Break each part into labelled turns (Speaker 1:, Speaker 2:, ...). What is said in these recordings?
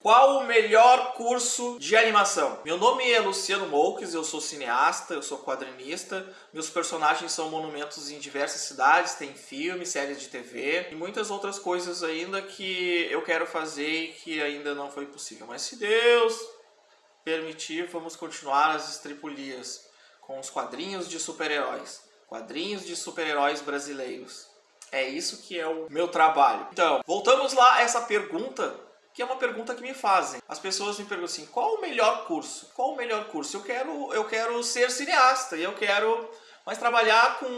Speaker 1: Qual o melhor curso de animação? Meu nome é Luciano Moukes, eu sou cineasta, eu sou quadrinista. Meus personagens são monumentos em diversas cidades, tem filmes, séries de TV e muitas outras coisas ainda que eu quero fazer e que ainda não foi possível. Mas se Deus permitir, vamos continuar as estripulias com os quadrinhos de super-heróis. Quadrinhos de super-heróis brasileiros. É isso que é o meu trabalho. Então, voltamos lá a essa pergunta que é uma pergunta que me fazem. As pessoas me perguntam assim, qual o melhor curso? Qual o melhor curso? Eu quero, eu quero ser cineasta e eu quero mais trabalhar com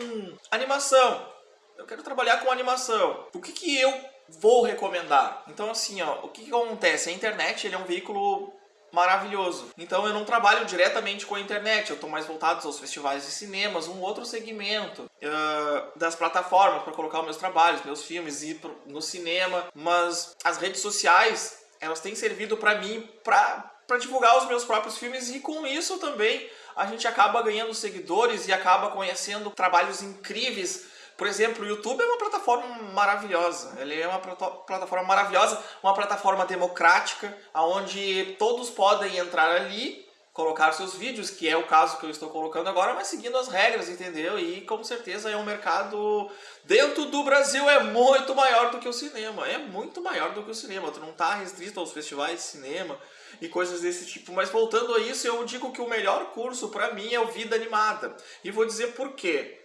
Speaker 1: animação. Eu quero trabalhar com animação. O que, que eu vou recomendar? Então assim, ó, o que, que acontece? A internet ele é um veículo maravilhoso. Então eu não trabalho diretamente com a internet, eu estou mais voltado aos festivais de cinemas, um outro segmento uh, das plataformas para colocar os meus trabalhos, meus filmes, ir pro, no cinema, mas as redes sociais, elas têm servido para mim para divulgar os meus próprios filmes e com isso também a gente acaba ganhando seguidores e acaba conhecendo trabalhos incríveis por exemplo, o YouTube é uma plataforma maravilhosa. Ele é uma plataforma maravilhosa, uma plataforma democrática, onde todos podem entrar ali, colocar seus vídeos, que é o caso que eu estou colocando agora, mas seguindo as regras, entendeu? E com certeza é um mercado dentro do Brasil é muito maior do que o cinema. É muito maior do que o cinema. Tu não está restrito aos festivais de cinema e coisas desse tipo. Mas voltando a isso, eu digo que o melhor curso para mim é o Vida Animada. E vou dizer por quê.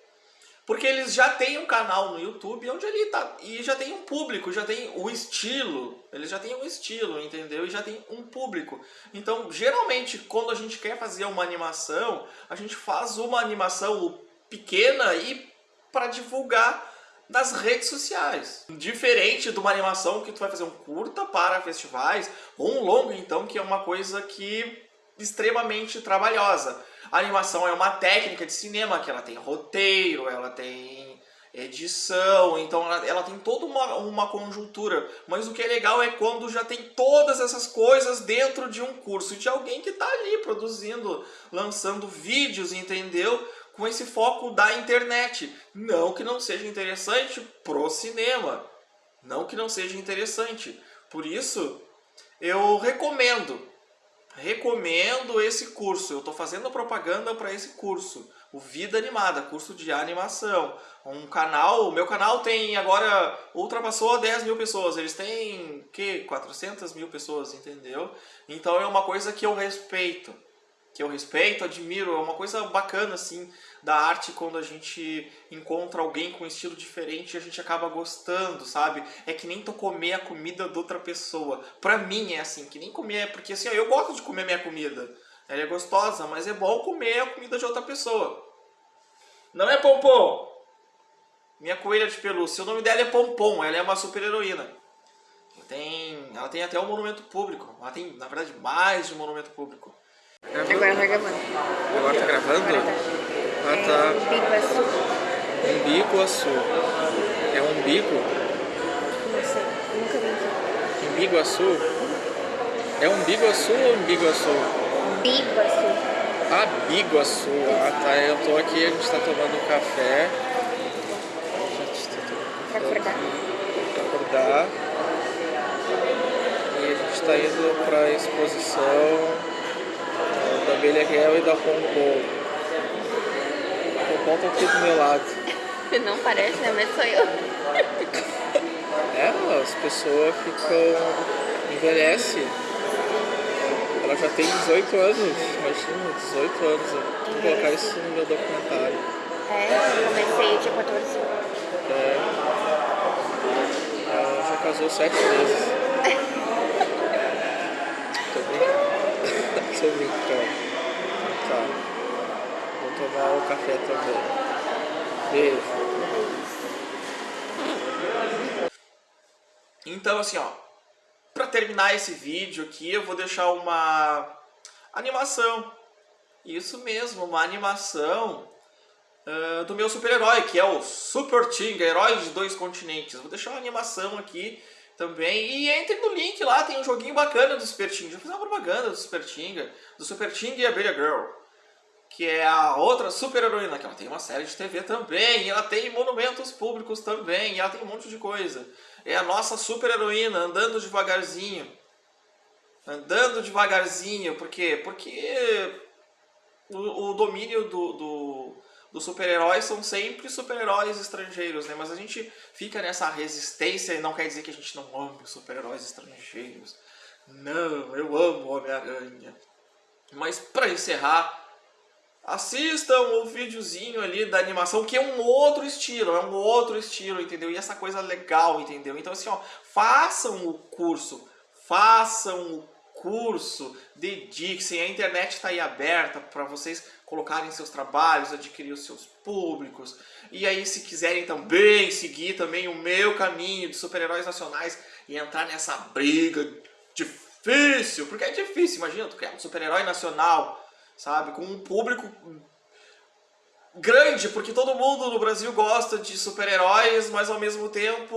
Speaker 1: Porque eles já têm um canal no YouTube onde ele tá. E já tem um público, já tem o estilo. Eles já têm um estilo, entendeu? E já tem um público. Então, geralmente, quando a gente quer fazer uma animação, a gente faz uma animação pequena e para divulgar nas redes sociais. Diferente de uma animação que tu vai fazer um curta para festivais, ou um longo, então, que é uma coisa que extremamente trabalhosa. A animação é uma técnica de cinema que ela tem roteiro, ela tem edição, então ela, ela, tem toda uma, uma conjuntura. Mas o que é legal é quando já tem todas essas coisas dentro de um curso, de alguém que está ali produzindo, lançando vídeos, entendeu? Com esse foco da internet. Não que não seja interessante pro cinema. Não que não seja interessante. Por isso, eu recomendo recomendo esse curso. Eu estou fazendo propaganda para esse curso. O Vida Animada, curso de animação. Um canal, o meu canal tem agora, ultrapassou 10 mil pessoas. Eles têm, que 400 mil pessoas, entendeu? Então é uma coisa que eu respeito que eu respeito, admiro, é uma coisa bacana assim da arte quando a gente encontra alguém com um estilo diferente e a gente acaba gostando, sabe? É que nem tu comer a comida de outra pessoa. Pra mim é assim, que nem comer, porque assim, eu gosto de comer minha comida. Ela é gostosa, mas é bom comer a comida de outra pessoa. Não é Pompom? Minha coelha de pelúcia. O nome dela é Pompom, ela é uma super heroína. Tem, ela tem até um monumento público. Ela tem, na verdade, mais de um monumento público.
Speaker 2: Agora tá gravando.
Speaker 1: Agora tá gravando?
Speaker 2: Agora tá.
Speaker 1: Ah,
Speaker 2: tá. É,
Speaker 1: Umbiguaçu. É umbigo?
Speaker 2: Não sei, nunca vi aqui.
Speaker 1: Umbiguaçu? É Umbiguaçu ou Umbiguaçu?
Speaker 2: Biguaçu.
Speaker 1: Ah, Biguaçu. Ah, tá. Eu tô aqui, a gente tá tomando um café.
Speaker 2: Pra acordar.
Speaker 1: Pra acordar. E a gente tá indo pra exposição da abelha real e da pompom. A pompom tá aqui do meu lado.
Speaker 2: Não parece, né? Mas sou eu.
Speaker 1: É, as pessoas ficam... envelhece. Ela já tem 18 anos, imagina, 18 anos. Vou colocar isso no meu documentário.
Speaker 2: É, eu comecei dia 14.
Speaker 1: É. Ela já casou sete vezes. Tô brincando. Tá. Vou tomar o café também. Beijo. Então assim, ó. Pra terminar esse vídeo aqui, eu vou deixar uma animação. Isso mesmo, uma animação uh, do meu super-herói, que é o Super Tinga, herói de dois continentes. Vou deixar uma animação aqui também. E entre no link lá, tem um joguinho bacana do Super Tinga. Já fiz uma propaganda do Super Tinga, do Super e a Abelha Girl. Que é a outra super heroína, que ela tem uma série de TV também, ela tem monumentos públicos também, ela tem um monte de coisa. É a nossa super heroína, andando devagarzinho. andando devagarzinho, por quê? Porque o, o domínio do, do, dos super-heróis são sempre super-heróis estrangeiros, né? Mas a gente fica nessa resistência e não quer dizer que a gente não ama os super-heróis estrangeiros. Não, eu amo Homem-Aranha. Mas para encerrar, assistam o videozinho ali da animação, que é um outro estilo, é um outro estilo, entendeu? E essa coisa legal, entendeu? Então assim, ó, façam o curso, façam o curso, dediquem, a internet está aí aberta para vocês colocarem seus trabalhos, adquirir os seus públicos. E aí se quiserem também seguir também o meu caminho de super-heróis nacionais e entrar nessa briga difícil, porque é difícil, imagina, tu criar um super-herói nacional, sabe, com um público grande, porque todo mundo no Brasil gosta de super-heróis, mas ao mesmo tempo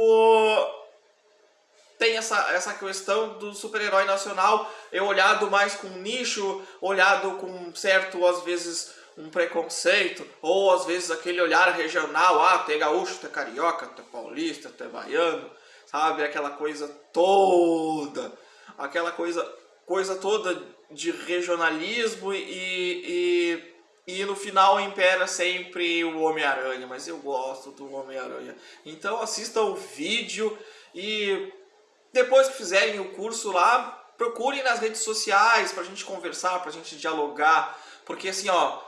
Speaker 1: tem essa, essa questão do super-herói nacional é olhado mais com nicho, olhado com certo, às vezes, um preconceito, ou às vezes aquele olhar regional, ah, tu é gaúcho, tu é carioca, tu é paulista, tu é baiano, sabe? Aquela coisa toda, aquela coisa, coisa toda de regionalismo e, e, e no final impera sempre o Homem-Aranha, mas eu gosto do Homem-Aranha. Então assista o vídeo e depois que fizerem o curso lá, procurem nas redes sociais pra gente conversar, pra gente dialogar, porque assim, ó,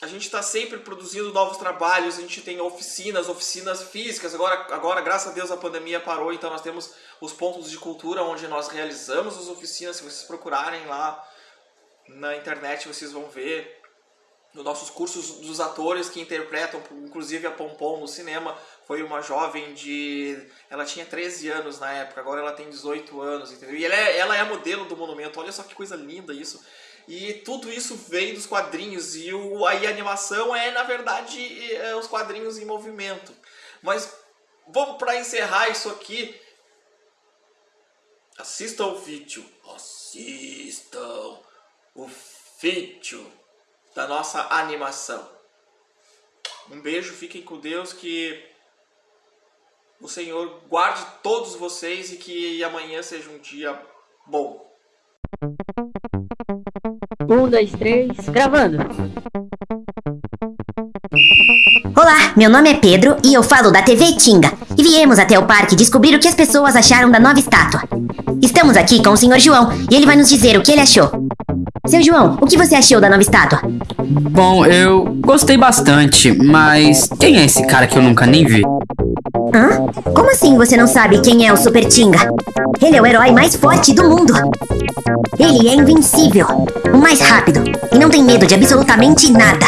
Speaker 1: a gente está sempre produzindo novos trabalhos, a gente tem oficinas, oficinas físicas, agora, agora graças a Deus a pandemia parou, então nós temos os pontos de cultura onde nós realizamos as oficinas, se vocês procurarem lá na internet vocês vão ver nos nossos cursos dos atores que interpretam, inclusive a Pompom no cinema, foi uma jovem de... Ela tinha 13 anos na época, agora ela tem 18 anos, entendeu? E ela é, ela é a modelo do monumento, olha só que coisa linda isso. E tudo isso vem dos quadrinhos, e o, aí a animação é, na verdade, é os quadrinhos em movimento. Mas vamos para encerrar isso aqui. Assistam o vídeo. Assistam o vídeo da nossa animação. Um beijo, fiquem com Deus, que o Senhor guarde todos vocês e que amanhã seja um dia bom.
Speaker 3: Um, dois, três, gravando.
Speaker 4: Olá, meu nome é Pedro e eu falo da TV Tinga. E viemos até o parque descobrir o que as pessoas acharam da nova estátua. Estamos aqui com o Sr. João e ele vai nos dizer o que ele achou. Seu João, o que você achou da nova estátua?
Speaker 5: Bom, eu gostei bastante, mas quem é esse cara que eu nunca nem vi?
Speaker 4: Hã? Como assim você não sabe quem é o Super Tinga? Ele é o herói mais forte do mundo. Ele é invencível, o mais rápido e não tem medo de absolutamente nada.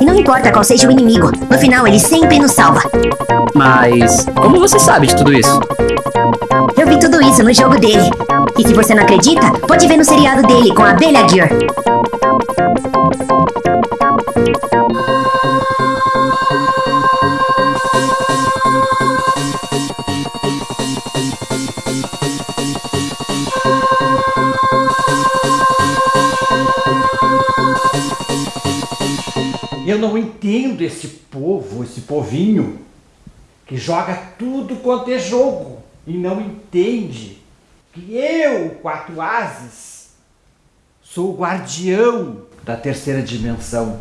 Speaker 4: E não importa qual seja o inimigo, no final ele sempre nos salva.
Speaker 5: Mas como você sabe de tudo isso?
Speaker 4: Eu vi tudo isso no jogo dele. E se você não acredita, pode ver no seriado dele com a Abelha Gear.
Speaker 6: Eu não entendo esse povo, esse povinho, que joga tudo quanto é jogo e não entende que eu, quatro ases, sou o guardião da terceira dimensão.